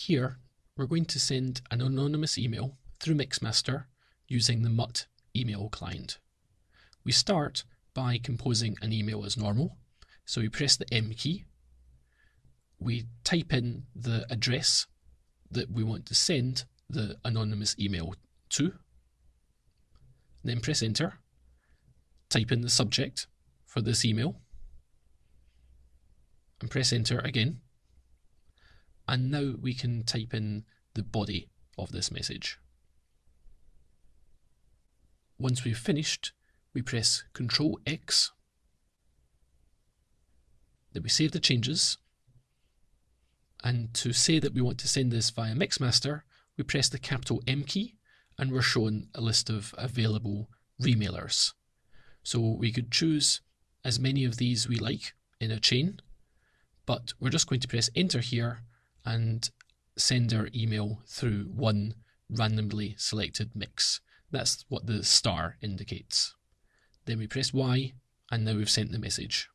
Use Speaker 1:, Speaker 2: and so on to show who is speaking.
Speaker 1: Here, we're going to send an anonymous email through Mixmaster using the Mutt email client. We start by composing an email as normal. So we press the M key. We type in the address that we want to send the anonymous email to. Then press enter. Type in the subject for this email. And press enter again. And now we can type in the body of this message. Once we've finished, we press Ctrl X. Then we save the changes. And to say that we want to send this via Mixmaster, we press the capital M key and we're shown a list of available remailers. So we could choose as many of these we like in a chain, but we're just going to press enter here and send our email through one randomly selected mix. That's what the star indicates. Then we press Y and now we've sent the message.